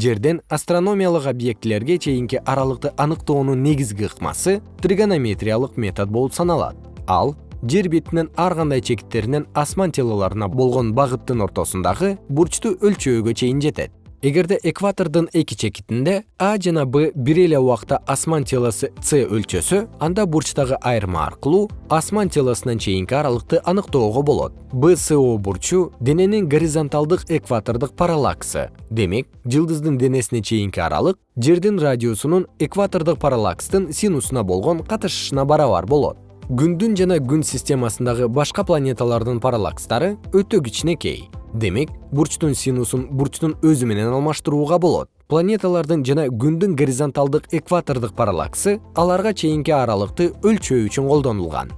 жерден астрономиялык объектилерге чейинки аралыкты аныктоонун негизги ыкмасы тригонометриялык метод болуп саналат. Ал жер бетинин ар кандай чекиттеринен асман телолоруна болгон багыттын ортосундагы бурчту өлчөөгө чейин жетет эгерде экватордун эки чекитинде а жана б бир эле убакта асман телосу с өлчөсө анда бурчтагы айырма аркылуу асман телосунан чейинки аралыкты аныктоого болот. Бсо бурчу дененин горизонталдык экватордук параллаксы. Демек жылдыздын денесине чейинки аралык жердин радиусунун экватордук параллакстын синусуна болгон катышышына барабар болот. Күндүн жана күн системасындагы башка планеталардын параллакстары өтө кичинекей демек бурчтун синусун бурчтун өзү менен алмаштырууга болот. Планеталардын жана күндүн горизонталдык экватордук параллаксы аларга чейинки аралыкты өлчөө үчүн колдонулган